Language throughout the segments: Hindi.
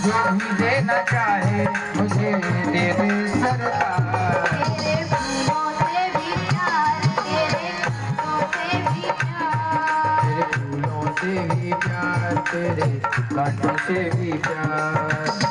जो भी देना चाहे मुझे दे दे सरकार। तेरे फूलों से भी प्यार तेरे फूलों से तेरे फूलों से भी प्यार तेरे कांटों से भी प्यार।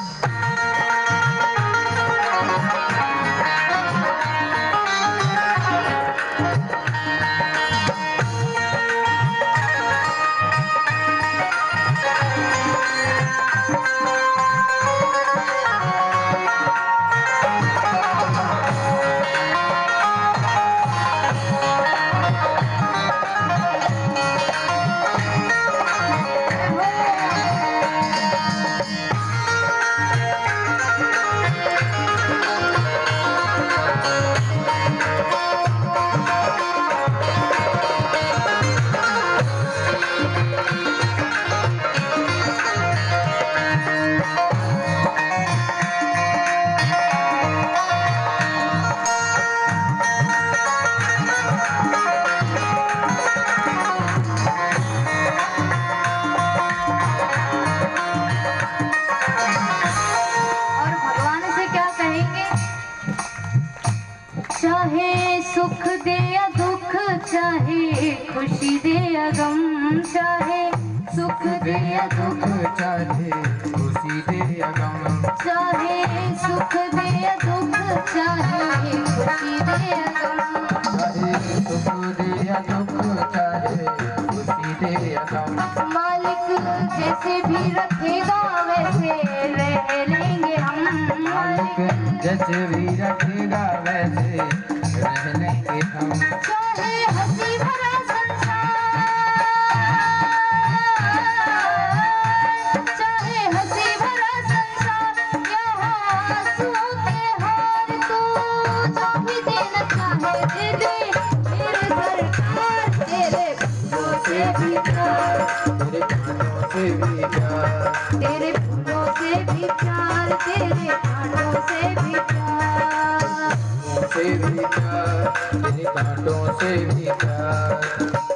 सुख दे या दुख चाहे, खुशी दे या गम चाहे। सुख दे या दुख चाहे, खुशी दे या गम चाहे। सुख दे या दुख चाहे, खुशी दे या गम चाहे। सुख दे या दुख चाहे, खुशी दे या गम। मालिक जैसे भी रखेगा वैसे रह लेंगे। हम जैसे भी रखेगा वैसे। रह लेंगे हम हँसी भरा संसार। चाहे हँसी भरा संसार यहाँ आंसुओं के हार तू जो भी देना चाहे दे दे। मेरे सरकार तेरे फूलों से भी प्यार। तेरे कांटों से भी से भी प्यार तेरे कांटों से भी प्यार।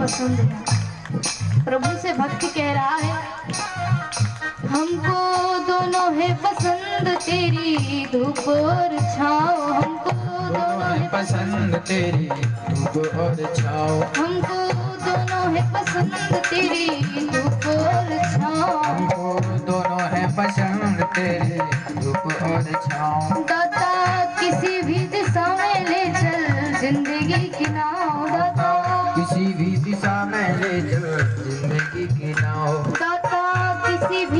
पसंद है। प्रभु से भक्त कह रहा है हमको दोनों है पसंद तेरी धूप और छाव। हमको दोनों है पसंद तेरी धूप और छाओ हमको दोनों है पसंद तेरी धूप और छाव। हमको दोनों है पसंद तेरे धूप और छाओ दाता किसी